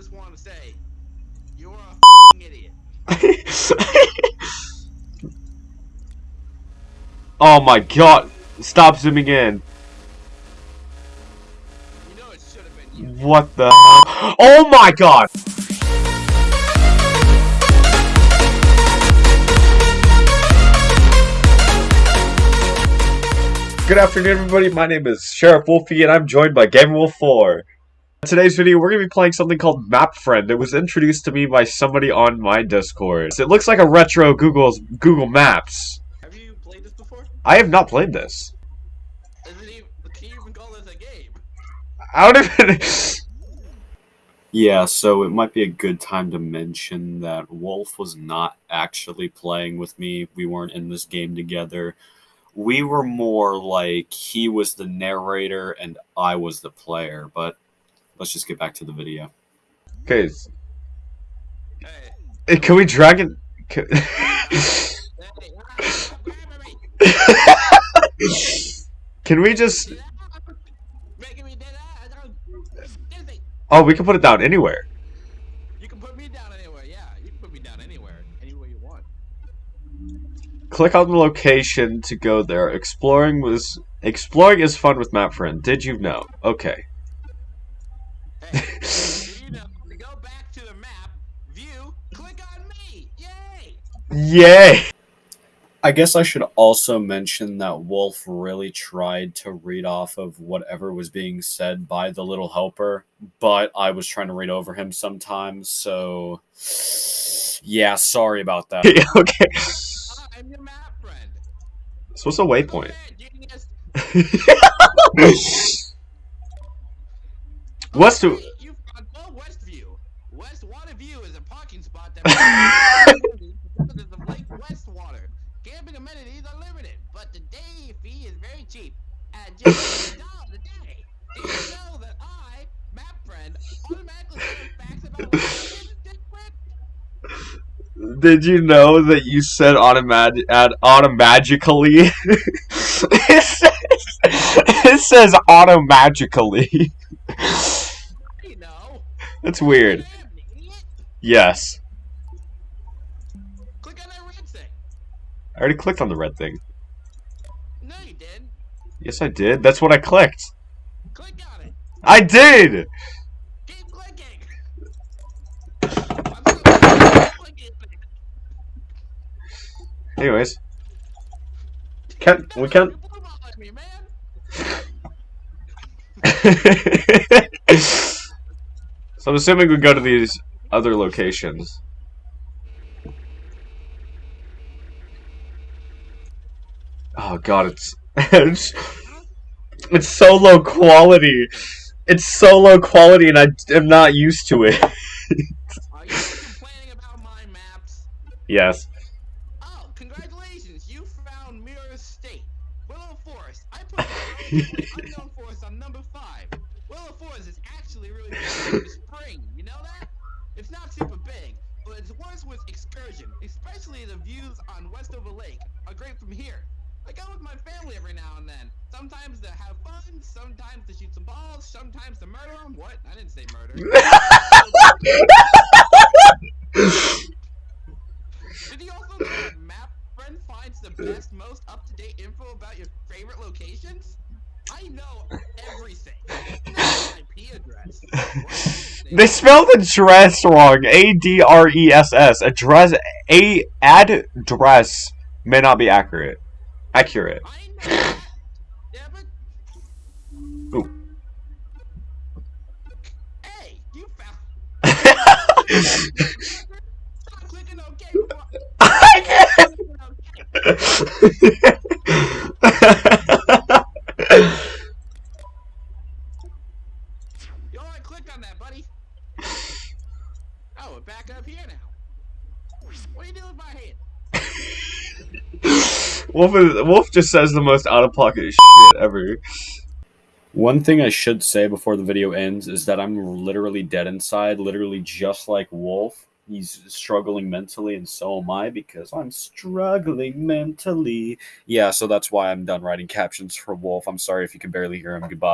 just want to say, you're a idiot. oh my god. Stop zooming in. You know it should have been you. What the Oh my god! Good afternoon everybody, my name is Sheriff Wolfie and I'm joined by Game Wolf 4. In today's video, we're going to be playing something called Map Friend. It was introduced to me by somebody on my Discord. It looks like a retro Google's Google Maps. Have you played this before? I have not played this. Is it even, can you even call this a game? I don't even... Yeah, so it might be a good time to mention that Wolf was not actually playing with me. We weren't in this game together. We were more like he was the narrator and I was the player, but let's just get back to the video. Okay, Hey, can we drag it... Can... hey, grab me. can we just... Making me do that. I don't- Dizzy. Oh, we can put it down anywhere. You can put me down anywhere. Yeah, you can put me down anywhere, anywhere you want. Click on the location to go there. Exploring was... Exploring is fun with Map Friend. Did you know? Okay. Hey, do you know to go back to the map, view, click on me. Yay! Yay! I guess I should also mention that Wolf really tried to read off of whatever was being said by the little helper, but I was trying to read over him sometimes, so yeah, sorry about that. okay. Ah, I'm your map friend. So what's a waypoint? What's the... You oh, Westview. West Waterview is a parking spot that because of Lake Westwater. Camping amenities are limited, but the day fee is very cheap at just $1 a day. Did you know that I, map friend, automatically facts about district? Did you know that you said automat ad automagically? it says it says automagically. That's weird. Yes. Click on that red thing. I already clicked on the red thing. No, you did. Yes, I did. That's what I clicked. Click on it. I did. Keep clicking. I'm still clicking. Anyways, can we can. You're blueballing me, man. So I'm assuming we go to these other locations. Oh god, it's it's, it's so low quality. It's so low quality, and I am not used to it. Are you complaining about my maps? yes. Oh, congratulations! You found Mirror State. Willow Forest. I put Unknown Forest on number five. Forest is actually really spring. You know that? It's not super big, but it's worse with excursion. Especially the views on Westover Lake are great from here. I go with my family every now and then. Sometimes to have fun, sometimes to shoot some balls, sometimes to murder them. What? I didn't say murder. Did you also know that Map Friend finds the best, most up-to-date info about your favorite locations? I know everything. IP address. They spelled address wrong. A D R E S S. Address. A address may not be accurate. Accurate. I know. that. Yeah, but. Ooh. Hey, you found. Stop clicking OK. before- I Clicking OK. can't. You already clicked on that, buddy. Oh, we're back up here now. What are you doing with my hand? Wolf, is, Wolf just says the most out of pocket shit ever. One thing I should say before the video ends is that I'm literally dead inside, literally just like Wolf. He's struggling mentally, and so am I because I'm struggling mentally. Yeah, so that's why I'm done writing captions for Wolf. I'm sorry if you can barely hear him. Goodbye.